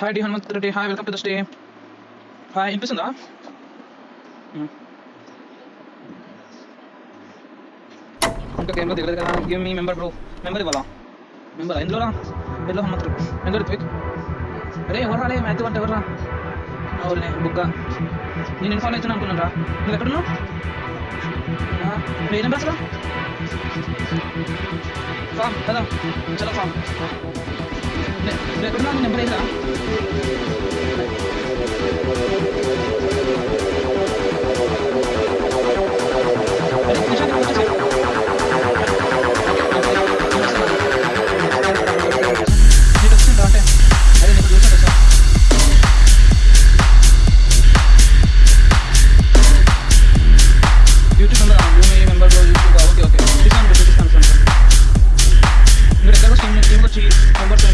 Hi D Hanumanth Reddy hi welcome to the stay hi వినిపిస్తుందా ఇంకా గేమ్లో దిగలేదు కదా గేమ్ మీ మెంబర్ బ్రో మెంబర్ ఇవ్వాలా మెంబర్ ఎందులో ఎందులో హనుమంత్ ఎందులో రిత్విక్ అరే ఎవరు రాలే మ్యాథ్ అంటే ఎవరు రా అవునే బుక్క నేను ఇన్ఫార్మ్ అవుతున్నా అనుకున్నాను రా నువ్వు ఎక్కడున్నావు ఆ, నువ్వు ఏ నెంబర్ అసలు ఫామ్ కదా చలో cheese and what's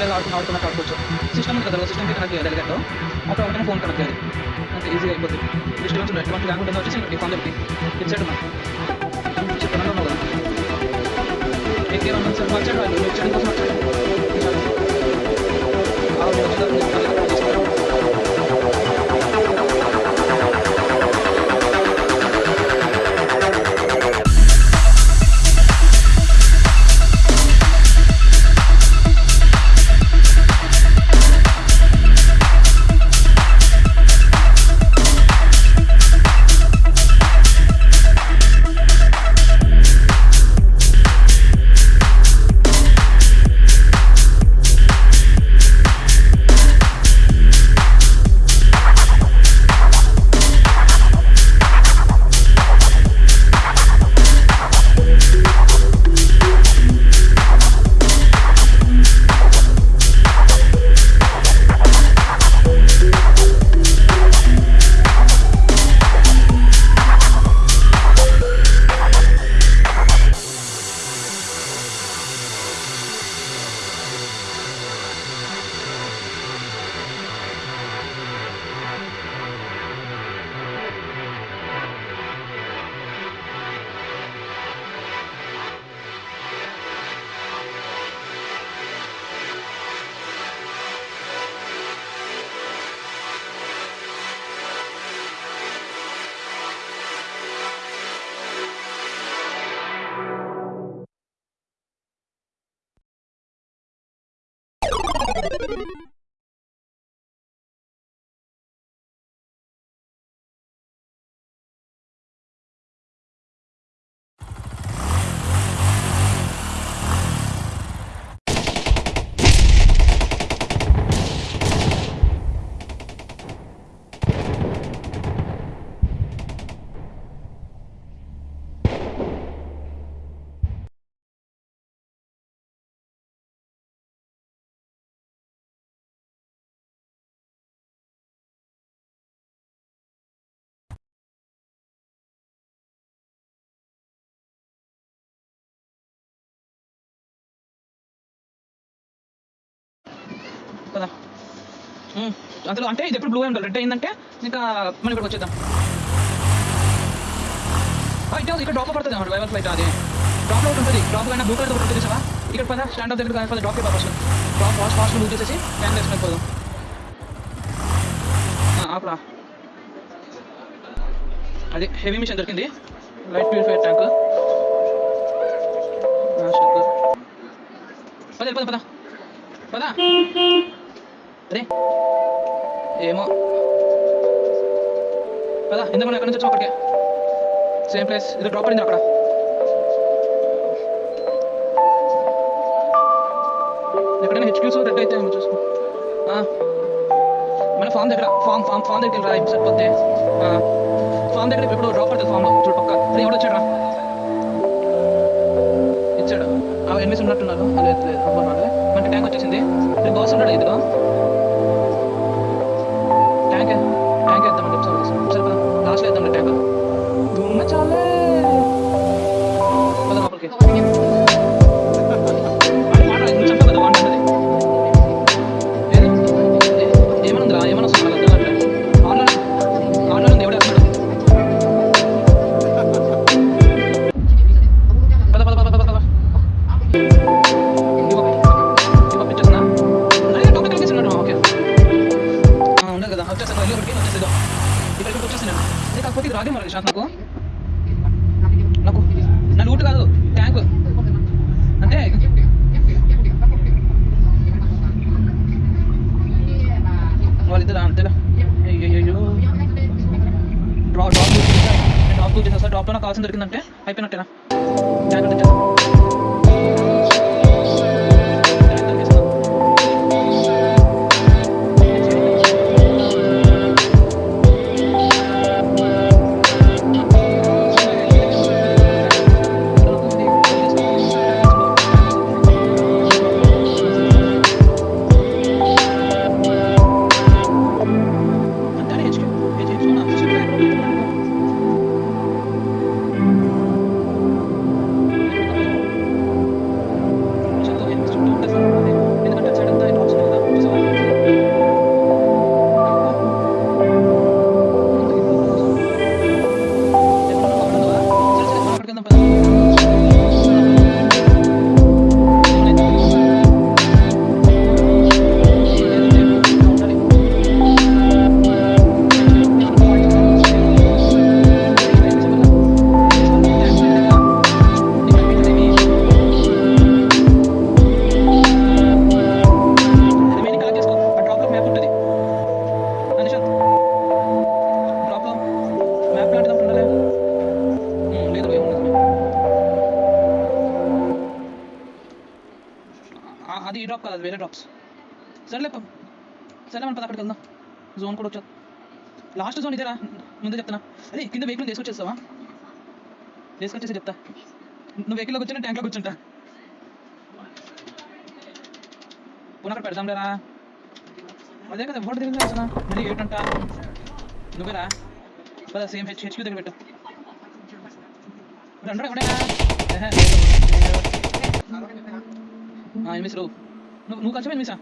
ವೆಲ್ ನೋಡ್ಕೊಂಡು ಕಾಡ್ಕೊవచ్చు ಸಿಸ್ಟಮ್ ఉంటుంది సిస్టమ్కి కనెక్ట్ చేయాలి దాంట్లో ఒక ఒకటే ఫోన్ కనెక్ట్ చేయాలి అంత ఈజీగా అయిపోతుంది డిస్టర్బెన్స్ ఉండదు మనకి లేకుండా వచ్చేసి ఈ ఫోన్ చెప్పి ఇచ్చాడు మనం చెప్పడం కదా ఎక్కడ వచ్చాడు వచ్చాడు కోసం వచ్చాడు కదా. అందులో అంటే ఇది ఎప్పుడు బ్లూ అయి ఉండాలి రెడ్ అయిందంటే ఇంకా మనం ఇక్కడికి వచ్చేద్దాం. ఆ, ఇక్కడ డ్రాప్ పడుతుంది అన్నమాట వైవల్ ఫ్లైట్ అది. డ్రాప్ అవుట్ ఉంటుంది డ్రాప్ అయినా బ్లూ కలర్ ఒకటి ఉంటుంది చూసావా? ఇక్కడ పద స్టాండ్ ఆఫ్ దగ్గర పద drop first drop fast fast book చేసేసి క్యాన్ వేసుకొని పోదాం. ఆపరా. అది హెవీ మిషన్ దొరికింది. లైట్ ప్యూరిఫైర్ ట్యాంక్ పద పద పద. పద. అరే ఏమో. పదా ఎందుకు ఎక్కడి నుంచి వచ్చాం అక్కడికి? సేమ్ ప్లేస్ ఇది డ్రాప్ అయింది అక్కడ. ఎక్కడైనా హెచ్క్యూస్ రెడ్ అయితే ఏమో చూసుకో. మన ఫామ్ దగ్గర ఫామ్ ఫామ్ ఫామ్ దగ్గర రా సరిపోతే. ఫామ్ దగ్గర ఇప్పుడు డ్రాప్ పడుతుంది ఫామ్లో చూడు పక్క రా ఇది రాగే డ్రాప్ కాదు సరేలే సరే మనం పద అక్కడికి వెళ్దాం. జోన్ కూడా వచ్చా లాస్ట్ జోన్ ఇదేరా. ముందే చెప్తున్నా. అదే కింద వెహికల్ తీసుకొచ్చేస్తావా? తీసుకొచ్చేసి చెప్తా. నువ్వు వెహికల్లోకి వచ్చిన ట్యాంక్లోకి కూర్చుంటా పునః అక్కడ పెడదాం లేరా? అదే కదా ఎవరు తిరిగి అసలు మళ్ళీ ఏంటంట నువ్వేరా పద సేమ్ హెచ్ హెచ్క్యూ దగ్గర పెట్టు. రెండు ఎవడేనా ఎనిమిస్ రావు నువ్వు నువ్వు కలిసి మిస్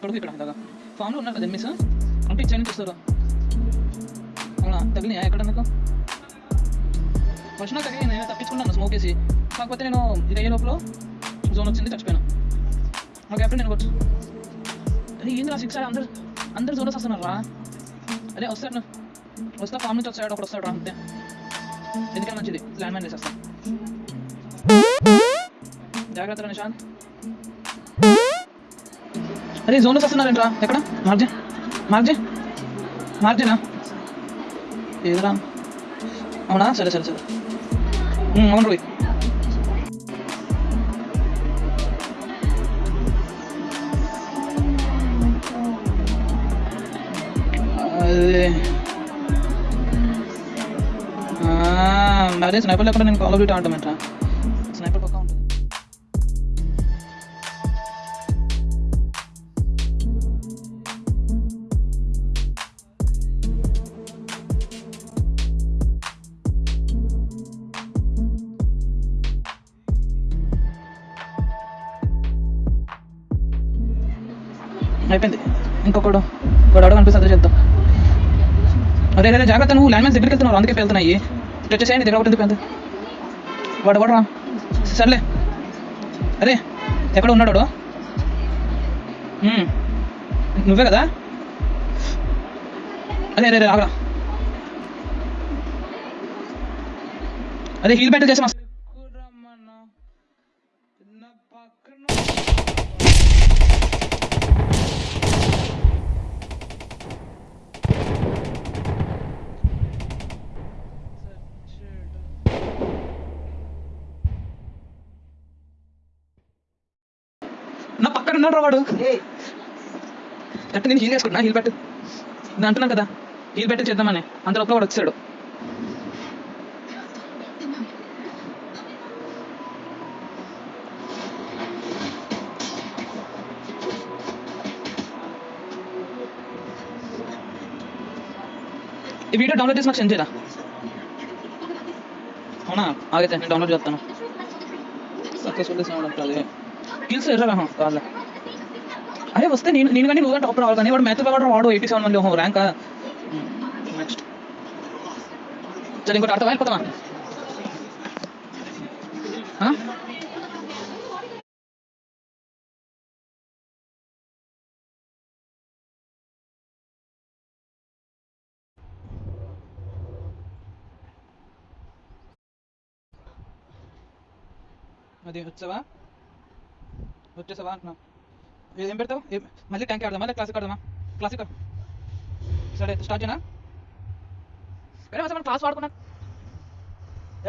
కొడుకు ఇక్కడ దాకా. ఫామ్లో ఉన్నారు కదా మిస్ అంటే ఇచ్చా నుంచి వస్తారు అవునా? తగిలినాయా ఎక్కడ నాకు? ఫస్ట్ నాకు తగిలి నేను తప్పించుకున్నాను స్మోక్ వేసి. కాకపోతే నేను ఇది అయ్యే లోపల జోన్ వచ్చింది చచ్చిపోయాను. నాకు ఎప్పుడు నేను వచ్చు. అరే ఏంది రా సిక్స్ అందరు అందరు జోనస్ వస్తున్నారు? రా అదే వస్తాడు నువ్వు? వస్తా ఫామ్ నుంచి వస్తాడు? ఒకడు వస్తాడు? రా అంతే. ఎందుకంటే మంచిది. ల్యాండ్ మ్యాన్ చేసేస్తాను జాగ్రత్త రా నిశాంత్ అరే జోన్లో వస్తున్నారంట్రా? ఎక్కడ? మార్జే మార్జే మార్జేనా ఏదరా? అవునా? సరే సరే సరే. అవును రోహిత్. అదే. అదే స్నైపర్ లేకుండా నేను కాల్ ఆఫ్ డ్యూటీ ఆడటమేంట్రా? అయిపోయింది. ఇంకొకడు ఇంకోటి అడుగు అనిపిస్తుంది చేద్దాం అదే అదే జాగ్రత్త నువ్వు ల్యాండ్ మ్యాన్స్ దగ్గరికి వెళ్తున్నావు అందుకే వెళ్తున్నాయి ఇటు వచ్చేసేయండి దగ్గర ఒకటి ఎందుకు వాడు వాడు రా. సర్లే. అరే ఎక్కడ ఉన్నాడు వాడు? నువ్వే కదా? అదే అరే అరే ఆగరా. అదే హీల్ బ్యాటిల్ చేసాం రా వాడు? అంటే నేను హీల్ వేసుకుంటున్నా హీల్ బెట్ నేను అంటున్నాను కదా హీల్ బెట్ చేద్దామని. అంత లోపల వాడు వచ్చాడు. ఈ వీడియో డౌన్లోడ్ చేసి నాకు సెండ్ చేయరా? అవునా? ఆగైతే నేను డౌన్లోడ్ చేస్తాను. సక్సెస్ఫుల్ అది. కిల్స్ ఎర్రా కాదు అరే వస్తే నేను నేను కానీ నువ్వు టాప్ రావాలి కానీ వాడు మ్యాథ్ వాడు వాడు ఎయిటీ సెవెన్ మంది ర్యాంక్ నెక్స్ట్ సరే ఇంకోటి అర్థం వెళ్ళిపోతామా ఆ? అది వచ్చావా వచ్చేసావా అంటున్నా ఏం పెడతావు? మళ్ళీ ట్యాంక్ ఆడదామా? మళ్ళీ క్లాసిక్ ఆడదామా? క్లాసిక్ సరే స్టార్ట్ చేయనా కానీ అసలు మనం క్లాస్ వాడుకున్నా.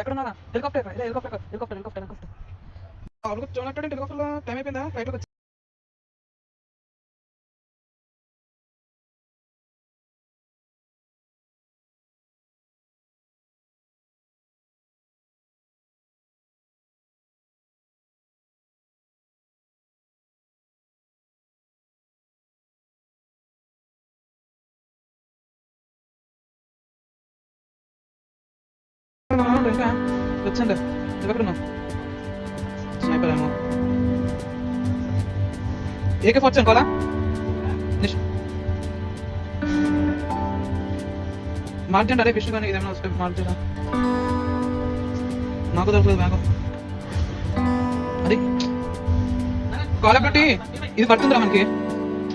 ఎక్కడ ఉన్నారా helicopter helicopter helicopter helicopter helicopter అవును చూడట్టు హెలికాప్టర్లో టైం అయిపోయిందా? ఫ్లైట్లోకి ఇంకా వచ్చండి ఎక్కడ స్నైపర్ ఏమో ఏకే ఫోర్త్ అనుకోవాలా మార్చండి అరే విష్ణు కానీ ఇదేమైనా వస్తే మార్చరా నాకు దొరకలేదు బ్యాగ్ అది కాల్ ఒకటి ఇది పడుతుందిరా మనకి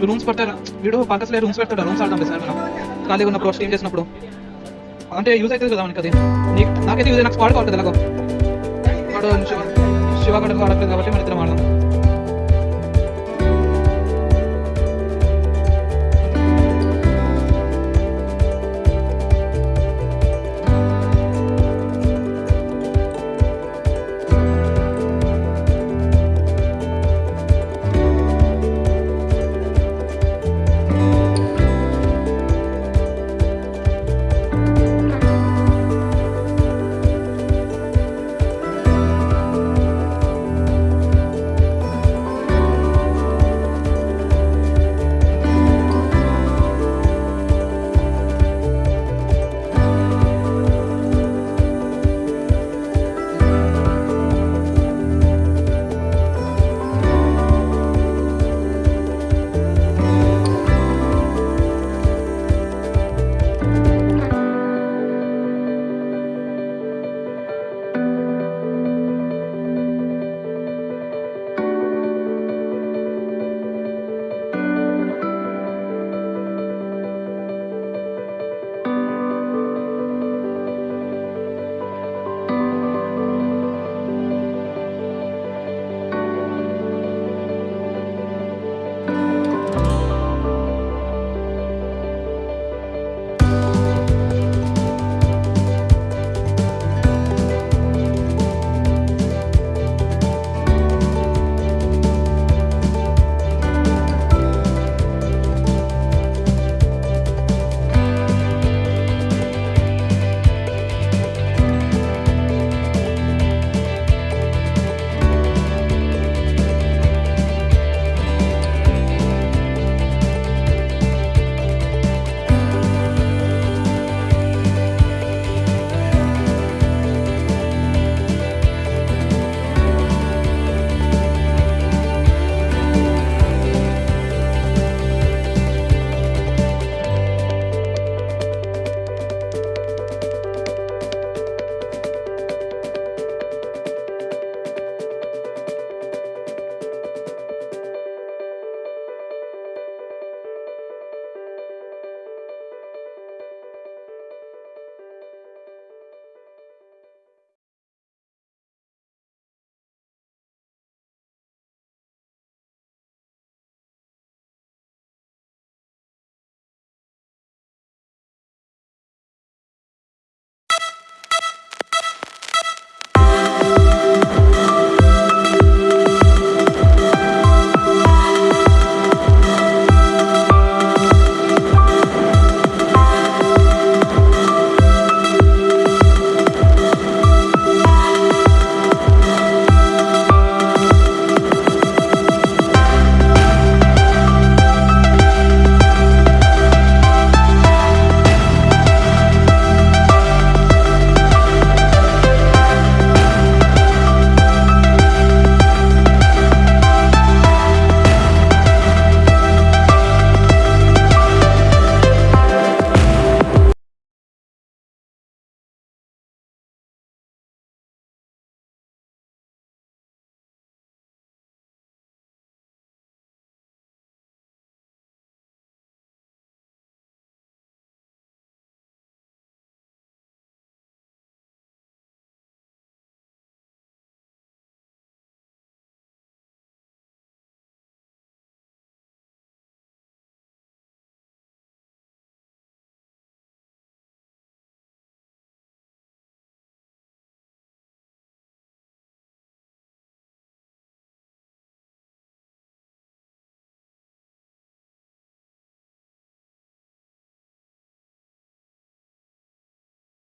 రూమ్స్ పడతారా వీడు పక్కసలే రూమ్స్ పెడతాడు రూమ్స్ ఆడతాం సార్ మనం ఖాళీగా ఉన్నప్పుడు స్టీమ్ చేసినప్పుడు అంటే యూజ్ అవుతుంది కదా మనకి అది నాకైతే యూజ్ నాకు స్క్వాడ్ కావాలి కదా ఎలాగో వాడు శివ శివ కూడా ఆడట్లేదు కాబట్టి మన ఇద్దరం ఆడదాం